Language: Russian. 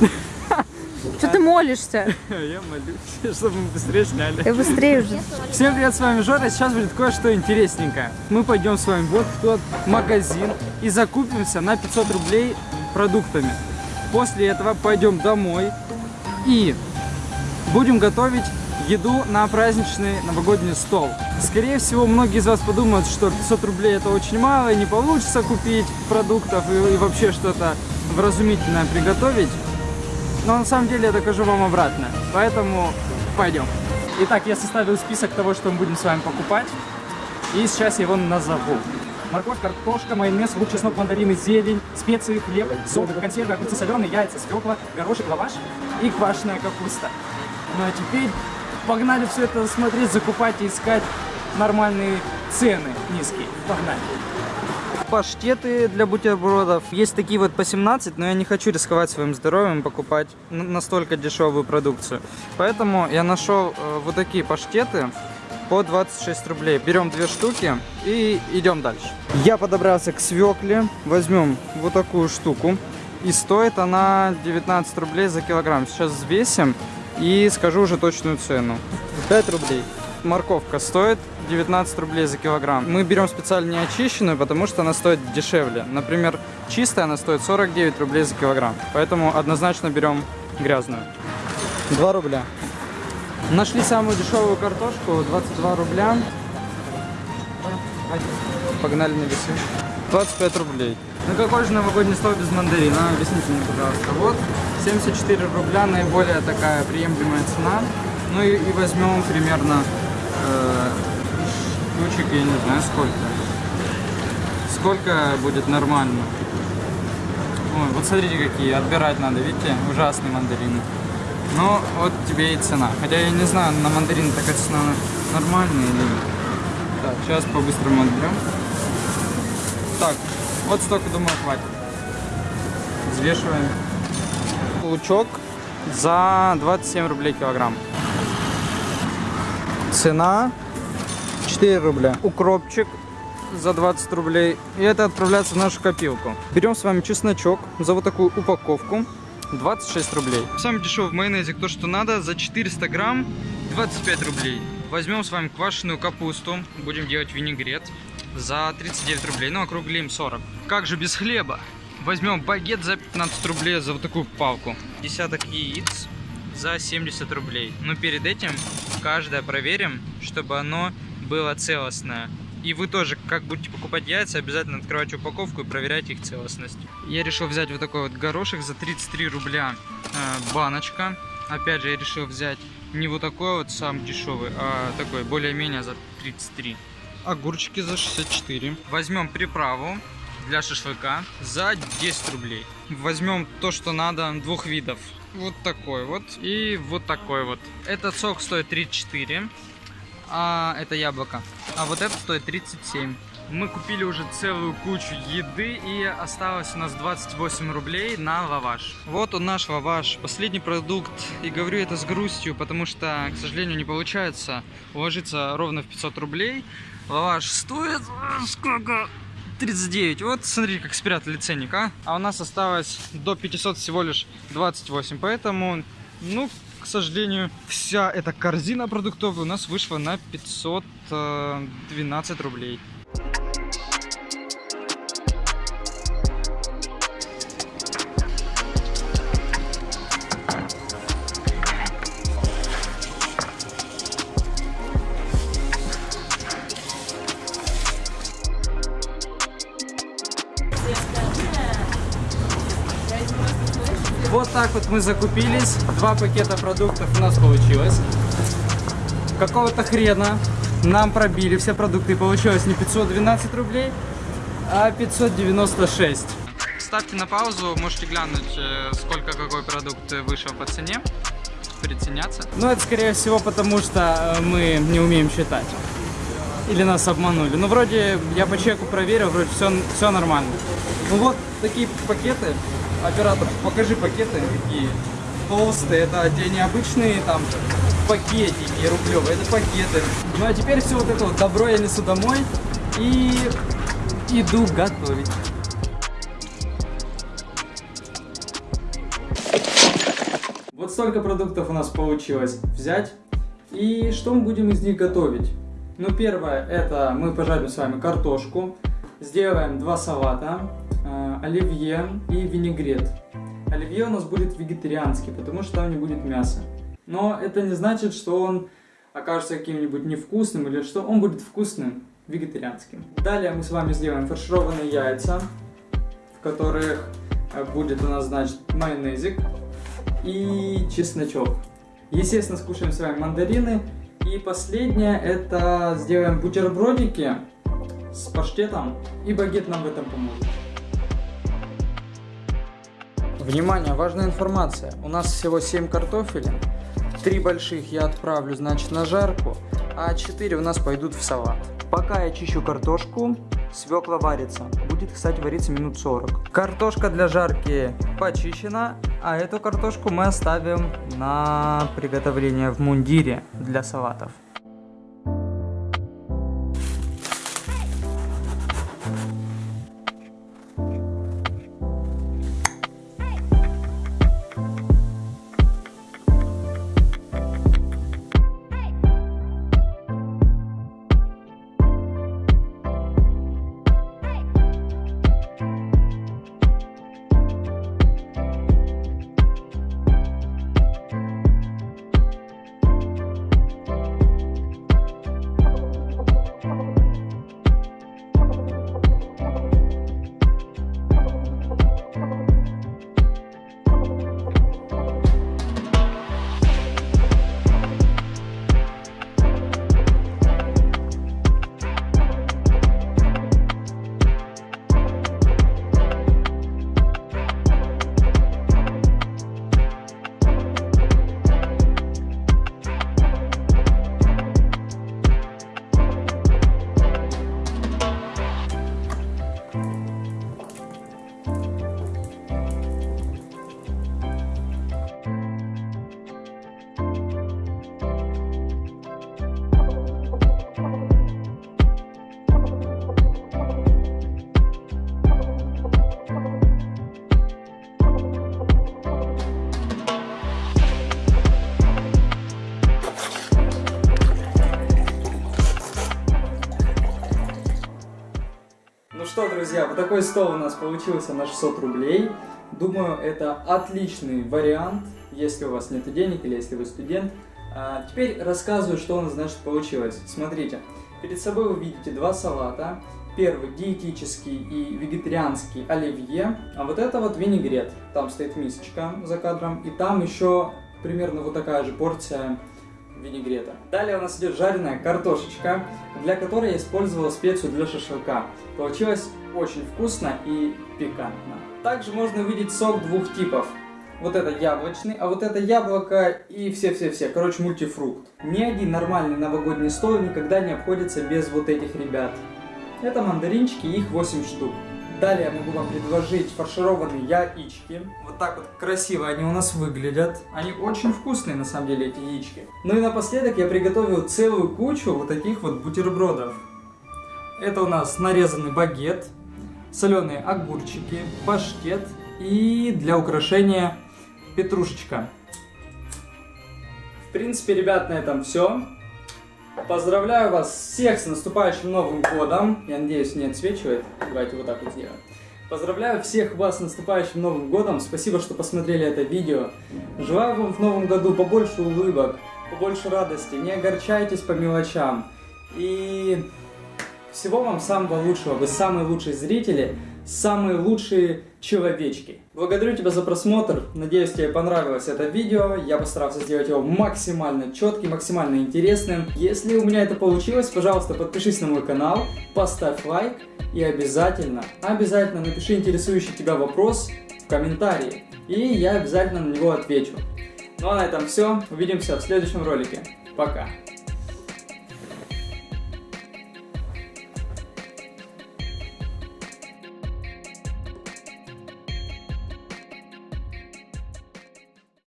Что ты молишься? Я молюсь, чтобы мы быстрее сняли. Я быстрее уже. Всем привет, с вами Жора. Сейчас будет кое-что интересненькое. Мы пойдем с вами вот в тот магазин и закупимся на 500 рублей продуктами. После этого пойдем домой и будем готовить еду на праздничный новогодний стол. Скорее всего, многие из вас подумают, что 500 рублей это очень мало, и не получится купить продуктов и, и вообще что-то вразумительное приготовить. Но на самом деле я докажу вам обратно. Поэтому пойдем. Итак, я составил список того, что мы будем с вами покупать. И сейчас я его назову. Морковь, картошка, майонез, лук, чеснок, мандарины, зелень, специи, хлеб, соль, консервы, огурцы соленые, яйца, свекла, горошек, лаваш и квашеная капуста. Ну а теперь погнали все это смотреть, закупать и искать нормальные цены низкие. Погнали. Паштеты для бутербродов. Есть такие вот по 17, но я не хочу рисковать своим здоровьем покупать настолько дешевую продукцию. Поэтому я нашел э, вот такие паштеты по 26 рублей. Берем две штуки и идем дальше. Я подобрался к свекле. Возьмем вот такую штуку. И стоит она 19 рублей за килограмм. Сейчас взвесим и скажу уже точную цену. 5 рублей. Морковка стоит 19 рублей за килограмм. Мы берем специально не очищенную, потому что она стоит дешевле. Например, чистая она стоит 49 рублей за килограмм. Поэтому однозначно берем грязную. 2 рубля. Нашли самую дешевую картошку, 22 рубля. Погнали на весы. 25 рублей. Ну какой же новогодний стол без мандарина? Объясните мне, пожалуйста. Вот 74 рубля, наиболее такая приемлемая цена. Ну и, и возьмем примерно э, штучек, я не знаю сколько. Сколько будет нормально? Ой, вот смотрите какие, отбирать надо, видите? Ужасные мандарины. Ну, вот тебе и цена. Хотя я не знаю, на мандарин такая цена нормальная или нет. Так, сейчас по-быстрому отберем. Так, вот столько, думаю, хватит. Взвешиваем. Лучок за 27 рублей килограмм. Цена 4 рубля. Укропчик за 20 рублей. И это отправляется в нашу копилку. Берем с вами чесночок за вот такую упаковку. 26 рублей. Самый дешевый в майонезе, кто что надо, за 400 грамм 25 рублей. Возьмем с вами квашеную капусту, будем делать винегрет за 39 рублей, ну округлим 40. Как же без хлеба? Возьмем багет за 15 рублей за вот такую палку. Десяток яиц за 70 рублей. Но перед этим каждое проверим, чтобы оно было целостное. И вы тоже, как будете покупать яйца, обязательно открывайте упаковку и проверяйте их целостность. Я решил взять вот такой вот горошек за 33 рубля э, баночка. Опять же, я решил взять не вот такой вот сам дешевый, а такой более-менее за 33. Огурчики за 64. Возьмем приправу для шашлыка за 10 рублей. Возьмем то, что надо, двух видов. Вот такой вот и вот такой вот. Этот сок стоит 34 а это яблоко. А вот это стоит 37. Мы купили уже целую кучу еды и осталось у нас 28 рублей на лаваш. Вот он наш лаваш, последний продукт. И говорю это с грустью, потому что, к сожалению, не получается уложиться ровно в 500 рублей. Лаваш стоит сколько? 39. Вот смотри, как спрятали ценник, а? А у нас осталось до 500 всего лишь 28. Поэтому, ну, к сожалению, вся эта корзина продуктовая у нас вышла на 512 рублей. Вот мы закупились. Два пакета продуктов у нас получилось. Какого-то хрена нам пробили все продукты. И получилось не 512 рублей, а 596. Ставьте на паузу, можете глянуть, э, сколько какой продукт вышел по цене. Приценяться. Ну, это скорее всего потому, что э, мы не умеем считать. Или нас обманули. Ну, вроде я по чеку проверил, вроде все, все нормально. Ну вот, такие пакеты Оператор, покажи пакеты какие толстые. Это те необычные там пакетики рублевые, это пакеты. Ну а теперь все вот это вот добро я несу домой и иду готовить. Вот столько продуктов у нас получилось взять. И что мы будем из них готовить? Ну, первое, это мы пожарим с вами картошку, сделаем два салата, оливье и винегрет. Оливье у нас будет вегетарианский, потому что там не будет мяса. Но это не значит, что он окажется каким-нибудь невкусным или что он будет вкусным, вегетарианским. Далее мы с вами сделаем фаршированные яйца, в которых э, будет у нас, значит, майонезик и чесночок. Естественно, скушаем с вами мандарины. И последнее, это сделаем бутербродики с паштетом, и багет нам в этом поможет. Внимание, важная информация. У нас всего 7 картофелин. Три больших я отправлю, значит, на жарку, а 4 у нас пойдут в салат. Пока я чищу картошку, свекла варится. Будет, кстати, вариться минут 40. Картошка для жарки почищена, а эту картошку мы оставим на приготовление в мундире для салатов. Что, друзья, вот такой стол у нас получился на 600 рублей. Думаю, это отличный вариант, если у вас нет денег или если вы студент. А, теперь рассказываю, что у нас, значит, получилось. Смотрите, перед собой вы видите два салата. Первый диетический и вегетарианский оливье, а вот это вот винегрет. Там стоит мисочка за кадром, и там еще примерно вот такая же порция винегрета. Далее у нас идет жареная картошечка, для которой я использовал специю для шашлыка. Получилось очень вкусно и пикантно. Также можно увидеть сок двух типов. Вот это яблочный, а вот это яблоко и все-все-все. Короче, мультифрукт. Ни один нормальный новогодний стол никогда не обходится без вот этих ребят. Это мандаринчики, их 8 штук. Далее я могу вам предложить фаршированные яички. Вот так вот красиво они у нас выглядят. Они очень вкусные, на самом деле, эти яички. Ну и напоследок я приготовил целую кучу вот таких вот бутербродов. Это у нас нарезанный багет, соленые огурчики, паштет и для украшения петрушечка. В принципе, ребят, на этом все. Поздравляю вас всех с наступающим Новым Годом. Я надеюсь, не отсвечивает. Давайте вот так вот сделаем. Поздравляю всех вас с наступающим Новым Годом. Спасибо, что посмотрели это видео. Желаю вам в Новом году побольше улыбок, побольше радости. Не огорчайтесь по мелочам. И всего вам самого лучшего. Вы самые лучшие зрители, самые лучшие человечки. Благодарю тебя за просмотр. Надеюсь, тебе понравилось это видео. Я постарался сделать его максимально четким, максимально интересным. Если у меня это получилось, пожалуйста, подпишись на мой канал, поставь лайк и обязательно, обязательно напиши интересующий тебя вопрос в комментарии. И я обязательно на него отвечу. Ну а на этом все. Увидимся в следующем ролике. Пока.